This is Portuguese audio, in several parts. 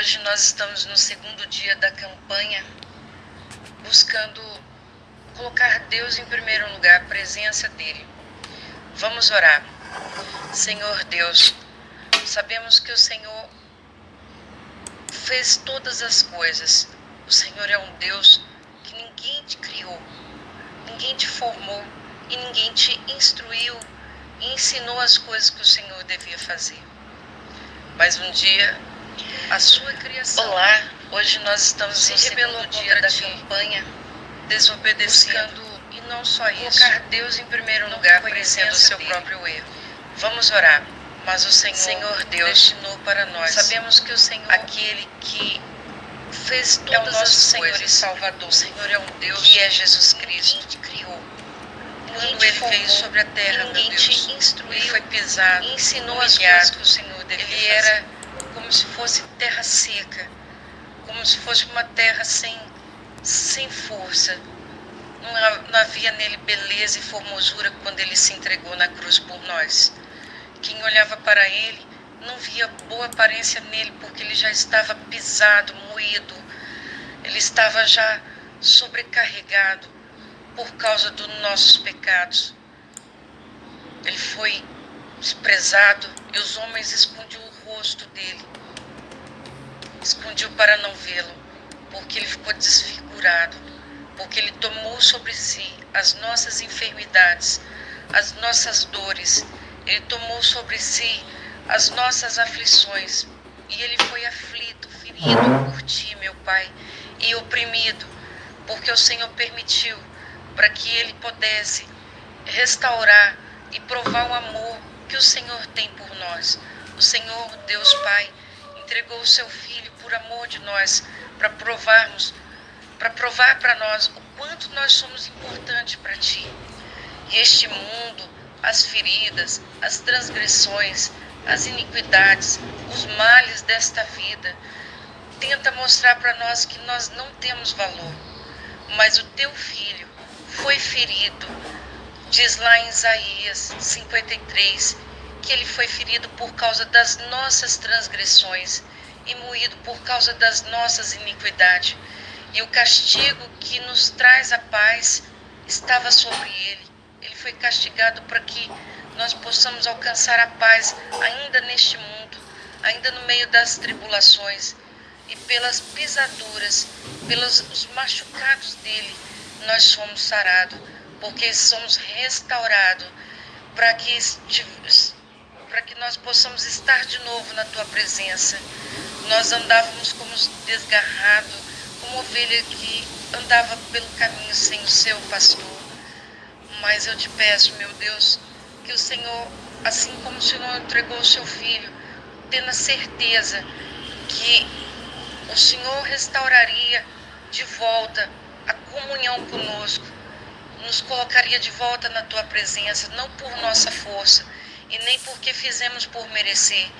Hoje nós estamos no segundo dia da campanha, buscando colocar Deus em primeiro lugar, a presença dEle. Vamos orar. Senhor Deus, sabemos que o Senhor fez todas as coisas. O Senhor é um Deus que ninguém te criou, ninguém te formou e ninguém te instruiu e ensinou as coisas que o Senhor devia fazer. Mas um dia a sua criação. Olá, hoje nós estamos no segundo dia da campanha, desobedecendo e não só isso, colocar Deus em primeiro lugar, conhecendo o seu dele. próprio erro. Vamos orar. Mas o Senhor, Senhor Deus destinou para nós. Sabemos que o Senhor, aquele que fez todas é o nosso Senhor coisas. e Salvador. O Senhor é um Deus que é Jesus Cristo. Te criou. Quando ele formou, veio sobre a terra, ninguém Deus, te instruiu, ele foi pisado, ensinou as coisas que o Senhor devia ele fazer. era como se fosse terra seca, como se fosse uma terra sem, sem força. Não, não havia nele beleza e formosura quando ele se entregou na cruz por nós. Quem olhava para ele não via boa aparência nele, porque ele já estava pisado, moído, ele estava já sobrecarregado por causa dos nossos pecados. Ele foi desprezado e os homens escondiam rosto dele. Escondiam para não vê-lo, porque ele ficou desfigurado, porque ele tomou sobre si as nossas enfermidades, as nossas dores, ele tomou sobre si as nossas aflições, e ele foi aflito, ferido por ti, meu Pai, e oprimido, porque o Senhor permitiu para que ele pudesse restaurar e provar o amor que o Senhor tem por nós. O Senhor, Deus Pai, entregou o seu filho por amor de nós, para provarmos, para provar para nós o quanto nós somos importantes para ti. E este mundo, as feridas, as transgressões, as iniquidades, os males desta vida, tenta mostrar para nós que nós não temos valor. Mas o teu filho foi ferido Diz lá em Isaías 53 que ele foi ferido por causa das nossas transgressões e moído por causa das nossas iniquidades. E o castigo que nos traz a paz estava sobre ele. Ele foi castigado para que nós possamos alcançar a paz ainda neste mundo, ainda no meio das tribulações. E pelas pisaduras, pelos os machucados dele, nós somos sarados porque somos restaurados para que, para que nós possamos estar de novo na tua presença. Nós andávamos como desgarrado, como ovelha que andava pelo caminho sem o seu pastor. Mas eu te peço, meu Deus, que o Senhor, assim como o Senhor entregou o seu filho, tendo a certeza que o Senhor restauraria de volta a comunhão conosco, nos colocaria de volta na tua presença, não por nossa força e nem porque fizemos por merecer,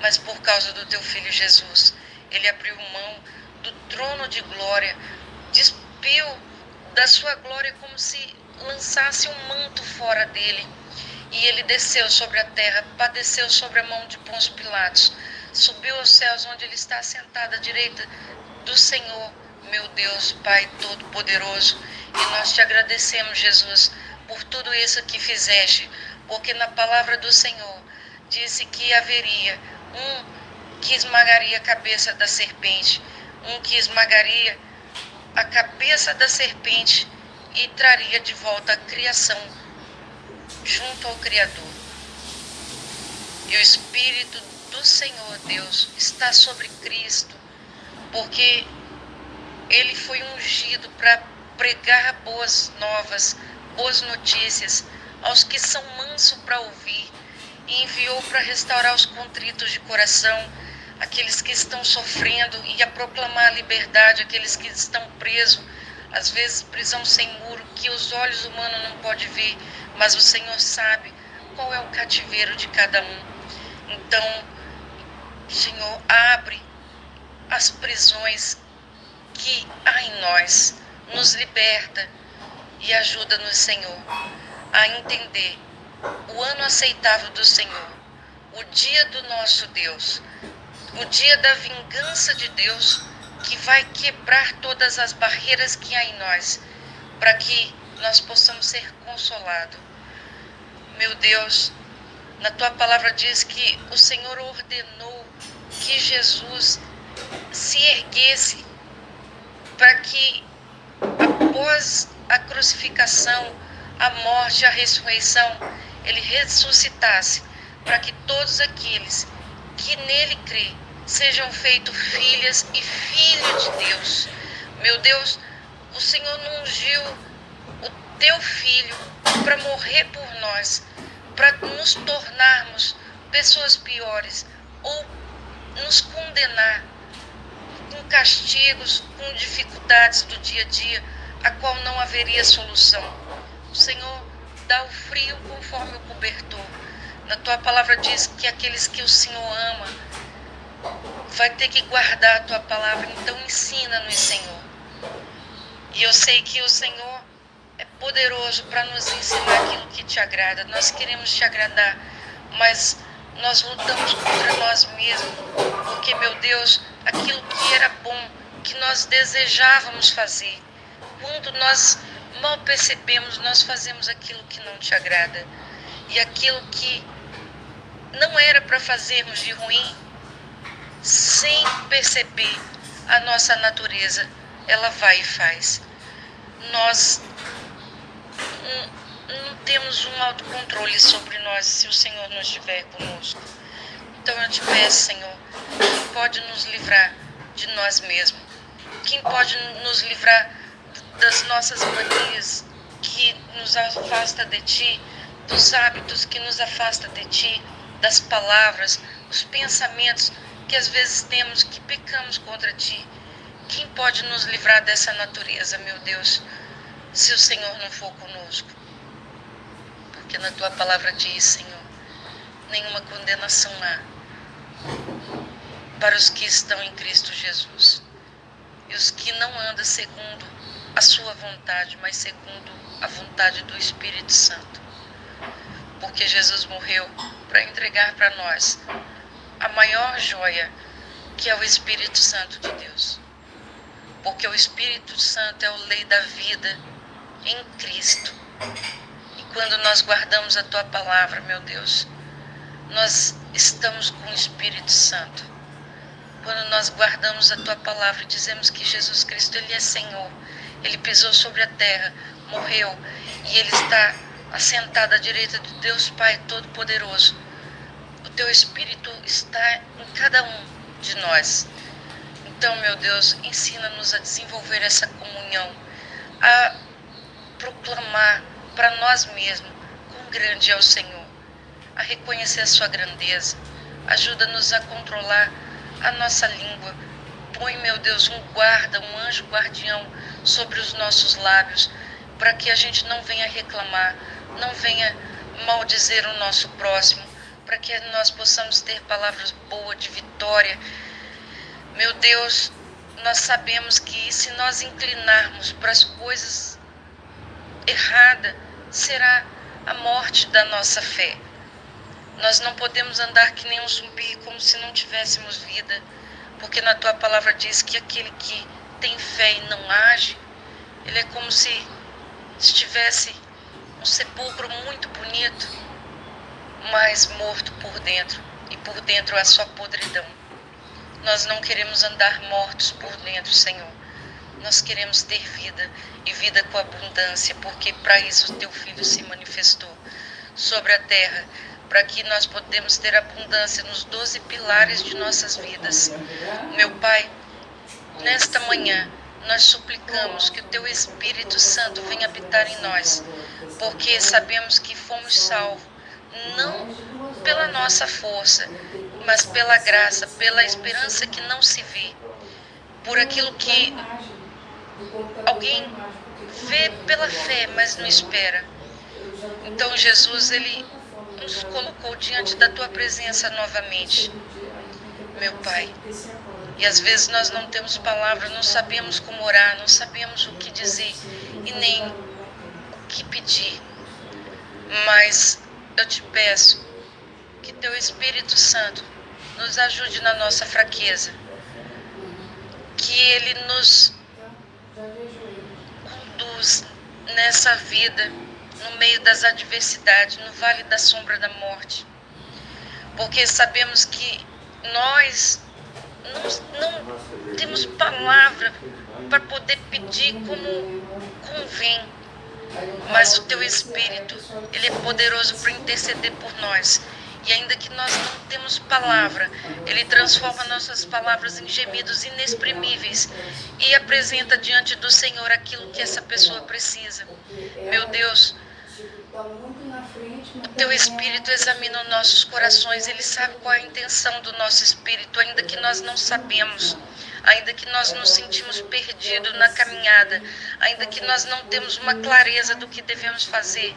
mas por causa do teu filho Jesus. Ele abriu mão do trono de glória, despiu da sua glória como se lançasse um manto fora dele. E ele desceu sobre a terra, padeceu sobre a mão de Pôncio Pilatos, subiu aos céus onde ele está sentado à direita do Senhor, meu Deus, Pai Todo-Poderoso e nós te agradecemos, Jesus, por tudo isso que fizeste, porque na palavra do Senhor disse que haveria um que esmagaria a cabeça da serpente, um que esmagaria a cabeça da serpente e traria de volta a criação junto ao Criador. E o Espírito do Senhor Deus está sobre Cristo, porque ele foi ungido para pregar boas novas, boas notícias aos que são mansos para ouvir, e enviou para restaurar os contritos de coração, aqueles que estão sofrendo, e a proclamar a liberdade aqueles que estão presos, às vezes prisão sem muro, que os olhos humanos não podem ver, mas o Senhor sabe qual é o cativeiro de cada um. Então, Senhor, abre as prisões que há em nós nos liberta e ajuda-nos, Senhor, a entender o ano aceitável do Senhor, o dia do nosso Deus, o dia da vingança de Deus que vai quebrar todas as barreiras que há em nós, para que nós possamos ser consolados. Meu Deus, na tua palavra diz que o Senhor ordenou que Jesus se erguesse para que após a crucificação, a morte, a ressurreição, ele ressuscitasse para que todos aqueles que nele crê sejam feitos filhas e filhos de Deus. Meu Deus, o Senhor não ungiu o teu filho para morrer por nós, para nos tornarmos pessoas piores ou nos condenar com castigos, com dificuldades do dia a dia, a qual não haveria solução. O Senhor dá o frio conforme o cobertor. Na tua palavra diz que aqueles que o Senhor ama vai ter que guardar a tua palavra, então ensina-nos, Senhor. E eu sei que o Senhor é poderoso para nos ensinar aquilo que te agrada. Nós queremos te agradar, mas nós lutamos contra nós mesmos, porque, meu Deus, aquilo que era bom, que nós desejávamos fazer, quando nós mal percebemos, nós fazemos aquilo que não te agrada. E aquilo que não era para fazermos de ruim, sem perceber a nossa natureza, ela vai e faz. Nós não, temos um autocontrole sobre nós se o Senhor não estiver conosco. Então eu te peço, Senhor, quem pode nos livrar de nós mesmos? Quem pode nos livrar das nossas manias que nos afasta de ti, dos hábitos que nos afasta de ti, das palavras, os pensamentos que às vezes temos que pecamos contra ti. Quem pode nos livrar dessa natureza, meu Deus, se o Senhor não for conosco? Porque na tua palavra diz, Senhor, nenhuma condenação há para os que estão em Cristo Jesus e os que não andam segundo a sua vontade, mas segundo a vontade do Espírito Santo. Porque Jesus morreu para entregar para nós a maior joia, que é o Espírito Santo de Deus. Porque o Espírito Santo é o lei da vida em Cristo. E quando nós guardamos a tua palavra, meu Deus, nós estamos com o Espírito Santo. Quando nós guardamos a tua palavra e dizemos que Jesus Cristo ele é Senhor, ele pisou sobre a terra, morreu e ele está assentado à direita de Deus Pai Todo-Poderoso. O teu Espírito está em cada um de nós. Então, meu Deus, ensina-nos a desenvolver essa comunhão, a proclamar para nós mesmos quão grande é o Senhor, a reconhecer a sua grandeza. Ajuda-nos a controlar a nossa língua. Põe, meu Deus, um guarda, um anjo guardião sobre os nossos lábios, para que a gente não venha reclamar, não venha maldizer o nosso próximo, para que nós possamos ter palavras boas de vitória. Meu Deus, nós sabemos que se nós inclinarmos para as coisas erradas, será a morte da nossa fé. Nós não podemos andar que nem um zumbi, como se não tivéssemos vida, porque na tua palavra diz que aquele que tem fé e não age, ele é como se estivesse um sepulcro muito bonito, mas morto por dentro, e por dentro a sua podridão. Nós não queremos andar mortos por dentro, Senhor. Nós queremos ter vida e vida com abundância, porque para isso o teu filho se manifestou sobre a terra, para que nós podemos ter abundância nos doze pilares de nossas vidas. Meu Pai, Nesta manhã, nós suplicamos que o Teu Espírito Santo venha habitar em nós, porque sabemos que fomos salvos, não pela nossa força, mas pela graça, pela esperança que não se vê, por aquilo que alguém vê pela fé, mas não espera. Então, Jesus, Ele nos colocou diante da Tua presença novamente. Meu Pai, e às vezes nós não temos palavras, não sabemos como orar, não sabemos o que dizer e nem o que pedir. Mas eu te peço que teu Espírito Santo nos ajude na nossa fraqueza. Que Ele nos conduz nessa vida, no meio das adversidades, no vale da sombra da morte. Porque sabemos que nós não, não temos palavra para poder pedir como convém. Mas o teu Espírito, ele é poderoso para interceder por nós. E ainda que nós não temos palavra, Ele transforma nossas palavras em gemidos inexprimíveis e apresenta diante do Senhor aquilo que essa pessoa precisa. Meu Deus, teu Espírito examina os nossos corações, Ele sabe qual é a intenção do nosso espírito, ainda que nós não sabemos ainda que nós nos sentimos perdidos na caminhada, ainda que nós não temos uma clareza do que devemos fazer,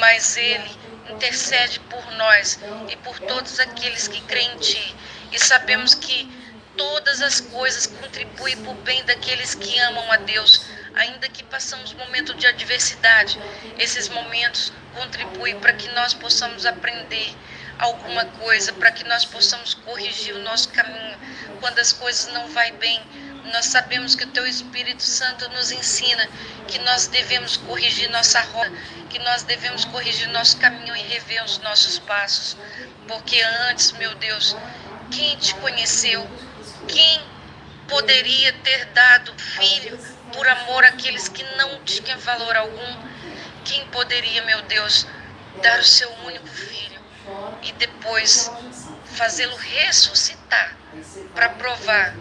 mas Ele intercede por nós e por todos aqueles que creem em Ti. E sabemos que todas as coisas contribuem para o bem daqueles que amam a Deus, ainda que passamos momentos de adversidade. Esses momentos contribuem para que nós possamos aprender alguma coisa, para que nós possamos corrigir o nosso caminho. Quando as coisas não vai bem, nós sabemos que o Teu Espírito Santo nos ensina que nós devemos corrigir nossa rota, que nós devemos corrigir nosso caminho e rever os nossos passos. Porque antes, meu Deus, quem te conheceu, quem poderia ter dado filho por amor àqueles que não tinham valor algum? Quem poderia, meu Deus, dar o seu único filho e depois fazê-lo ressuscitar para provar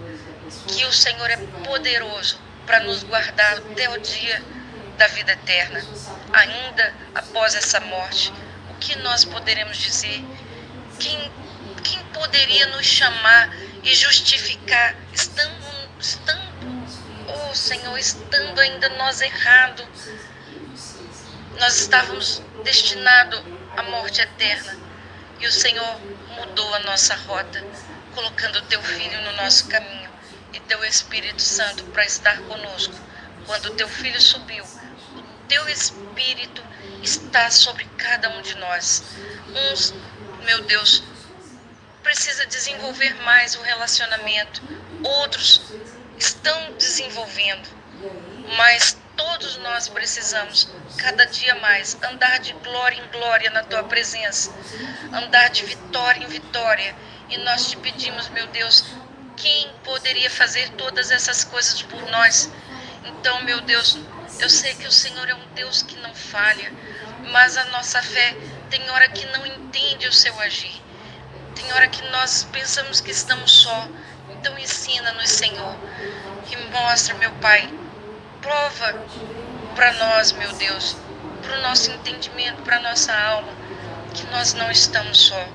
que o Senhor é poderoso para nos guardar até o dia da vida eterna. Ainda após essa morte, o que nós poderemos dizer? Quem, quem poderia nos chamar e justificar, estando, estando, oh Senhor, estando ainda nós errado, nós estávamos destinados à morte eterna. E o Senhor mudou a nossa rota, colocando o teu filho no nosso caminho e teu Espírito Santo para estar conosco. Quando o teu filho subiu, o teu Espírito está sobre cada um de nós. Uns, meu Deus, precisa desenvolver mais o relacionamento, outros estão desenvolvendo, mas todos nós precisamos cada dia mais andar de glória em glória na tua presença, andar de vitória em vitória. E nós te pedimos, meu Deus, quem poderia fazer todas essas coisas por nós? Então, meu Deus, eu sei que o Senhor é um Deus que não falha, mas a nossa fé tem hora que não entende o seu agir. Tem hora que nós pensamos que estamos só. Então ensina-nos, Senhor, e mostra, meu Pai, prova para nós, meu Deus, para o nosso entendimento, para nossa alma, que nós não estamos só.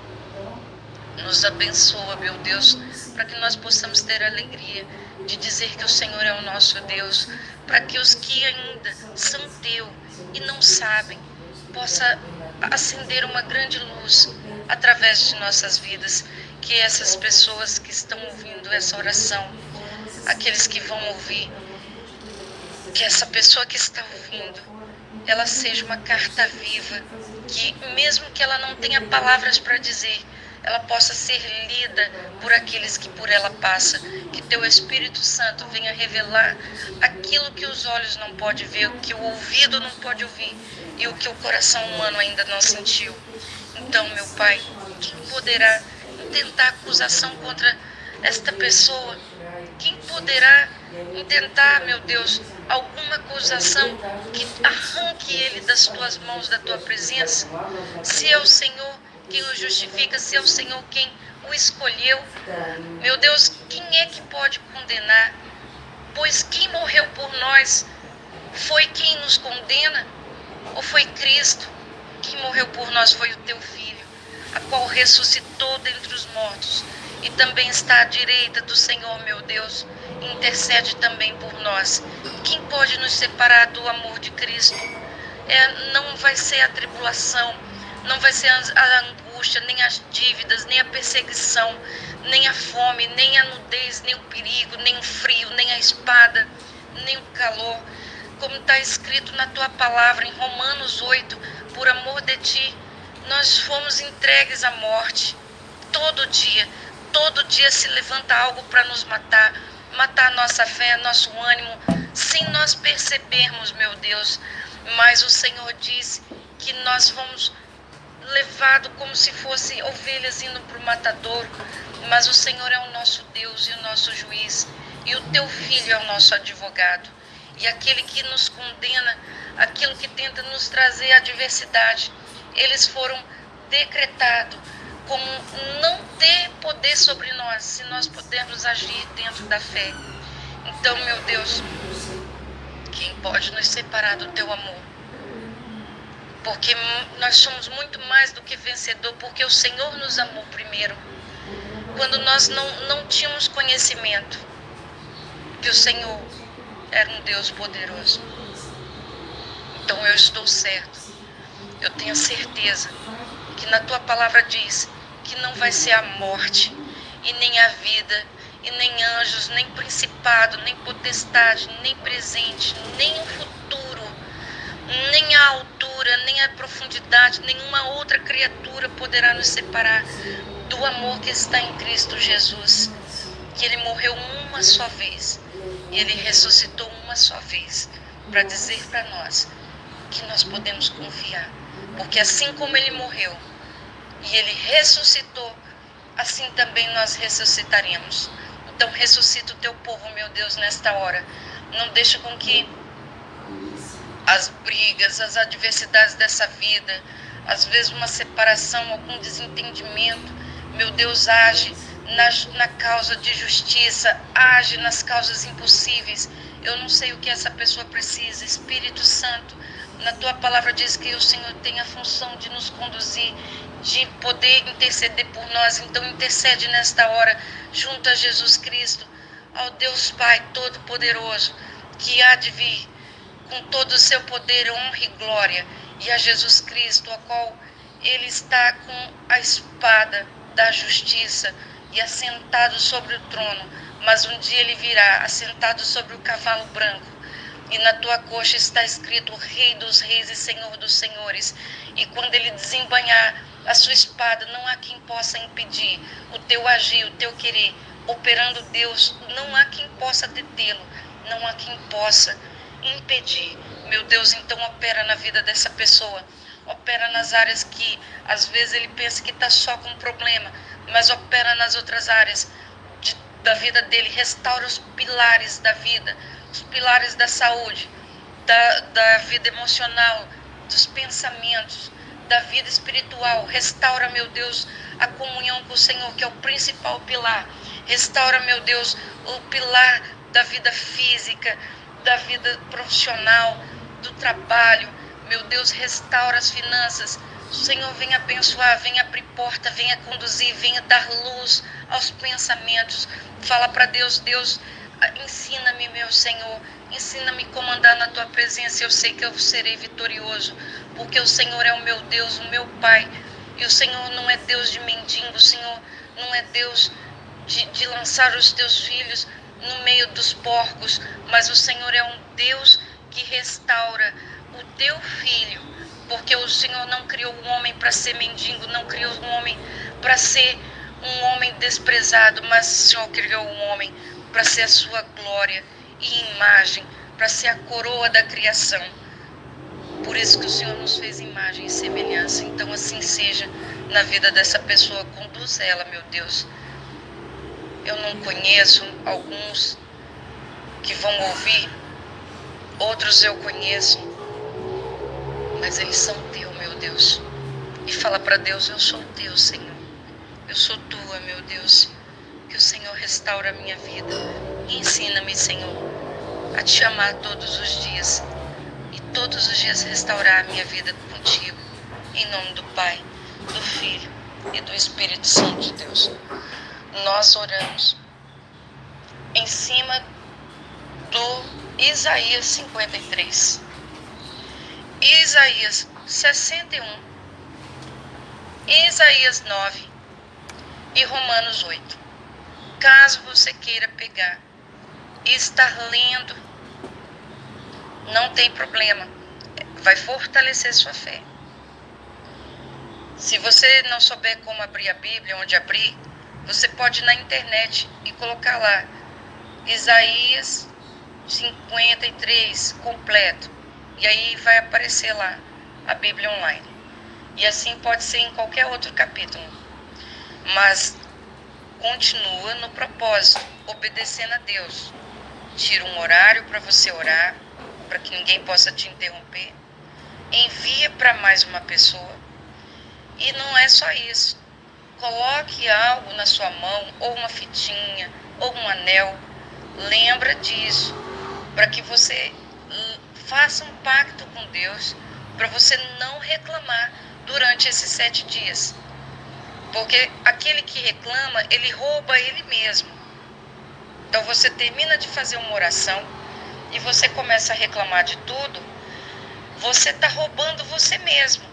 Nos abençoa, meu Deus, para que nós possamos ter alegria de dizer que o Senhor é o nosso Deus, para que os que ainda são teu e não sabem, possa acender uma grande luz através de nossas vidas, que essas pessoas que estão ouvindo essa oração, aqueles que vão ouvir, que essa pessoa que está ouvindo, ela seja uma carta viva, que mesmo que ela não tenha palavras para dizer, ela possa ser lida por aqueles que por ela passa, que teu Espírito Santo venha revelar aquilo que os olhos não podem ver, o que o ouvido não pode ouvir e o que o coração humano ainda não sentiu. Então, meu Pai, quem poderá intentar acusação contra esta pessoa? Quem poderá intentar, meu Deus, alguma acusação que arranque ele das tuas mãos, da tua presença. Se é o Senhor quem o justifica, se é o Senhor quem o escolheu, meu Deus, quem é que pode condenar? Pois quem morreu por nós foi quem nos condena? Ou foi Cristo? Quem morreu por nós foi o teu filho, a qual ressuscitou dentre os mortos e também está à direita do Senhor, meu Deus intercede também por nós. Quem pode nos separar do amor de Cristo? É, não vai ser a tribulação, não vai ser a angústia, nem as dívidas, nem a perseguição, nem a fome, nem a nudez, nem o perigo, nem o frio, nem a espada, nem o calor. Como está escrito na tua palavra em Romanos 8, por amor de ti, nós fomos entregues à morte todo dia todo dia se levanta algo para nos matar, matar nossa fé, nosso ânimo, sem nós percebermos, meu Deus. Mas o Senhor disse que nós vamos levado como se fossem ovelhas indo para o matadouro, mas o Senhor é o nosso Deus e o nosso juiz, e o teu filho é o nosso advogado. E aquele que nos condena, aquilo que tenta nos trazer adversidade, eles foram decretados como não ter poder sobre nós, se nós pudermos agir dentro da fé. Então, meu Deus, quem pode nos separar do teu amor? Porque nós somos muito mais do que vencedor, porque o Senhor nos amou primeiro. Quando nós não, não tínhamos conhecimento que o Senhor era um Deus poderoso. Então eu estou certo. Eu tenho certeza que na tua palavra diz que não vai ser a morte e nem a vida e nem anjos, nem principado, nem potestade, nem presente, nem o futuro, nem a altura, nem a profundidade, nenhuma outra criatura poderá nos separar do amor que está em Cristo Jesus. Que ele morreu uma só vez e ele ressuscitou uma só vez para dizer para nós que nós podemos confiar. Porque assim como ele morreu e ele ressuscitou, assim também nós ressuscitaremos. Então ressuscita o teu povo, meu Deus, nesta hora. Não deixa com que as brigas, as adversidades dessa vida, às vezes uma separação, algum desentendimento, meu Deus, age na, na causa de justiça, age nas causas impossíveis. Eu não sei o que essa pessoa precisa. Espírito Santo, na tua palavra diz que o Senhor tem a função de nos conduzir, de poder interceder por nós. Então intercede nesta hora junto a Jesus Cristo, ao Deus Pai Todo-Poderoso, que há de vir com todo o seu poder, honra e glória, e a Jesus Cristo, a qual ele está com a espada da justiça e assentado sobre o trono, mas um dia ele virá assentado sobre o cavalo branco. E na tua coxa está escrito Rei dos Reis e Senhor dos Senhores. E quando ele desembanhar a sua espada, não há quem possa impedir o teu agir, o teu querer. Operando Deus, não há quem possa detê-lo, não há quem possa impedir. Meu Deus, então opera na vida dessa pessoa. Opera nas áreas que às vezes ele pensa que está só com um problema, mas opera nas outras áreas da vida dele. Restaura os pilares da vida, os pilares da saúde, da, da vida emocional, dos pensamentos, da vida espiritual. Restaura, meu Deus, a comunhão com o Senhor, que é o principal pilar. Restaura, meu Deus, o pilar da vida física, da vida profissional, do trabalho. Meu Deus, restaura as finanças. O Senhor venha abençoar, venha abrir porta, venha conduzir, venha dar luz aos pensamentos. Fala para Deus, Deus, ensina-me, meu Senhor, ensina-me a comandar na tua presença. Eu sei que eu serei vitorioso, porque o Senhor é o meu Deus, o meu Pai. E o Senhor não é Deus de mendigo, o Senhor não é Deus de, de lançar os teus filhos no meio dos porcos, mas o Senhor é um Deus que restaura o teu filho, porque o Senhor não criou um homem para ser mendigo, não criou um homem para ser um homem desprezado, mas o Senhor criou um homem para ser a sua glória e imagem, para ser a coroa da criação. Por isso que o Senhor nos fez imagem e semelhança. Então assim seja na vida dessa pessoa, conduz ela, meu Deus eu não conheço, alguns que vão ouvir, outros eu conheço, mas eles são teu, meu Deus. E fala para Deus: Eu sou teu, Senhor. Eu sou tua, meu Deus. Que o Senhor restaura a minha vida. Ensina-me, Senhor, a te amar todos os dias. E todos os dias restaurar a minha vida contigo. Em nome do Pai, do Filho e do Espírito Santo de Deus nós oramos em cima do Isaías 53, Isaías 61, Isaías 9 e Romanos 8. Caso você queira pegar e estar lendo, não tem problema, vai fortalecer sua fé. Se você não souber como abrir a Bíblia, onde abrir, Você pode ir na internet e colocar lá Isaías 53 completo. E aí vai aparecer lá a Bíblia online. E assim pode ser em qualquer outro capítulo. Mas continua no propósito, obedecendo a Deus. Tira um horário para você orar, para que ninguém possa te interromper. Envia para mais uma pessoa. E não é só isso. Coloque algo na sua mão, ou uma fitinha, ou um anel. Lembra disso, para que você faça um pacto com Deus, para você não reclamar durante esses sete dias. Porque aquele que reclama, ele rouba ele mesmo. Então você termina de fazer uma oração e você começa a reclamar de tudo, você está roubando você mesmo.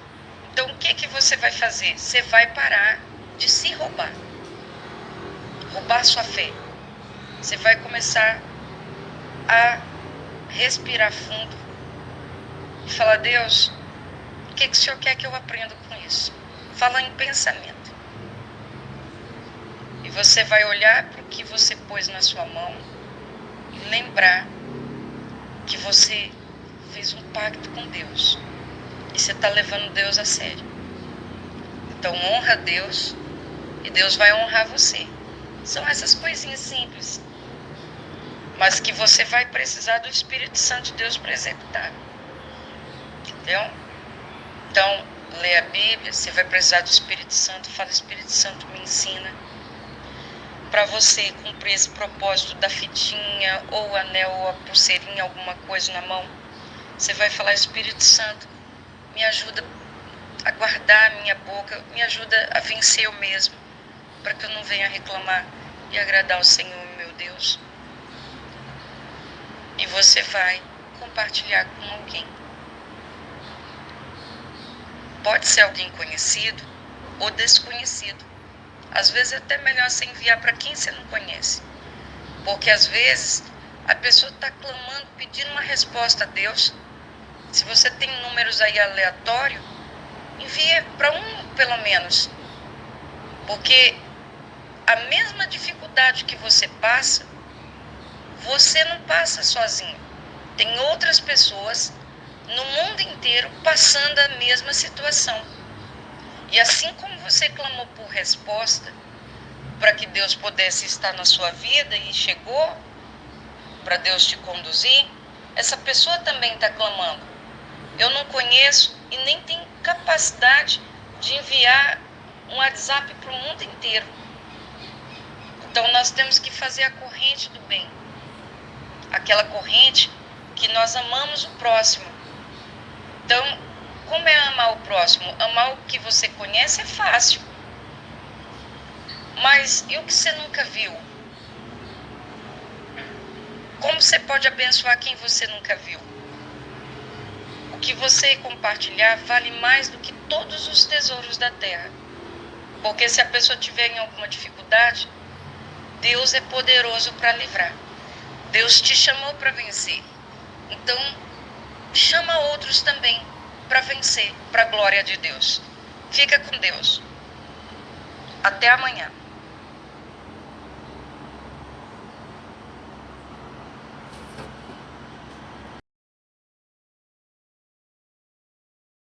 Então o que, que você vai fazer? Você vai parar de se roubar. Roubar sua fé. Você vai começar a respirar fundo e falar, Deus, o que, que o Senhor quer que eu aprenda com isso? Fala em pensamento. Você vai olhar para o que você pôs na sua mão e lembrar que você fez um pacto com Deus. E você está levando Deus a sério. Então honra Deus e Deus vai honrar você. São essas coisinhas simples. Mas que você vai precisar do Espírito Santo de Deus para executar. Entendeu? Então, lê a Bíblia, você vai precisar do Espírito Santo. Fala, Espírito Santo, me ensina para você cumprir esse propósito da fitinha ou anel ou a pulseirinha, alguma coisa na mão, você vai falar: Espírito Santo, me ajuda a guardar a minha boca, me ajuda a vencer eu mesmo, para que eu não venha reclamar e agradar o Senhor, meu Deus. E você vai compartilhar com alguém. Pode ser alguém conhecido ou desconhecido às vezes é até melhor você enviar para quem você não conhece. Porque às vezes a pessoa está clamando, pedindo uma resposta a Deus. Se você tem números aí aleatórios, envie para um pelo menos. Porque a mesma dificuldade que você passa, você não passa sozinho. Tem outras pessoas no mundo inteiro passando a mesma situação. E assim como você clamou por resposta para que Deus pudesse estar na sua vida e chegou para Deus te conduzir, essa pessoa também está clamando. Eu não conheço e nem tenho capacidade de enviar um WhatsApp para o mundo inteiro. Então nós temos que fazer a corrente do bem. Aquela corrente que nós amamos o próximo. Então, como é amar o próximo? Amar o que você conhece é fácil. Mas e o que você nunca viu? Como você pode abençoar quem você nunca viu? O que você compartilhar vale mais do que todos os tesouros da terra. Porque se a pessoa tiver em alguma dificuldade, Deus é poderoso para livrar. Deus te chamou para vencer. Então, chama outros também para vencer, para a glória de Deus. Fica com Deus. Até amanhã.